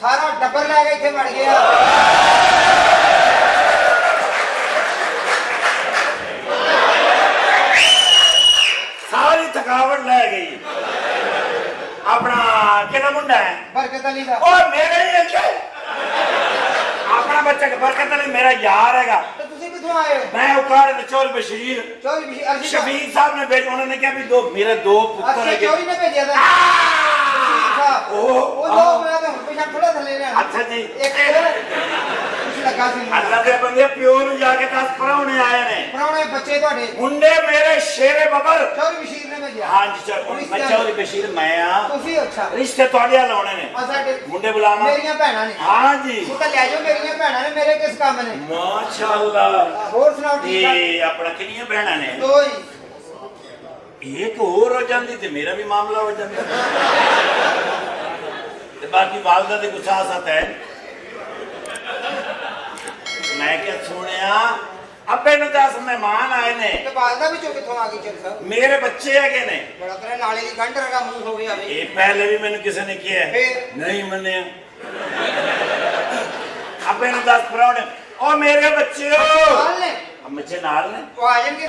سارا ڈبر لے کے اتنے مر گیا ساری تھکاوٹ لے گئی اپنا کہنا منڈا ہے برکت علی کا اور میرا ہی ہے اپنا بچہ برکت علی میرا یار ہے گا میں اکاڑ چور بشیر شبیر صاحب نے بھیجا انہوں نے کیا بھی دو میرے دو پتر ہیں چوری نے بھیجا تھا اوہ اپنا کنیاں بہناں نے میرا بھی معاملہ ہو جاندی آپ کی والدہ دے کچھ آ ہے۔ میں کیا سنیا؟ ابے نو دس مہمان آئے نے۔ ਤੇ ਬਾਲਦਾ ਵੀ ਚੋ ਕਿੱਥੋਂ ਆ ਗਈ میرے بچے ਹੈਗੇ ਨੇ ਬੜਾ ਤੇਰੇ ਨਾਲੇ ਦੀ ਗੰਢ ਰਗਾ ਮੂੰਹ ਹੋ ਗਿਆ ਵੀ ਇਹ ਪਹਿਲੇ ਵੀ ਮੈਨੂੰ ਕਿਸੇ ਨੇ ਕਿਹਾ ਹੈ। ਫਿਰ? ਨਹੀਂ ਮੰਨਿਆ ابے نو دس پراؤنے او میرے بچے ہو۔ ਬਾਲ ਨੇ ਮੱਛੇ ਨਾਲ ਨੇ ਉਹ ਆ ਜਾਣਗੇ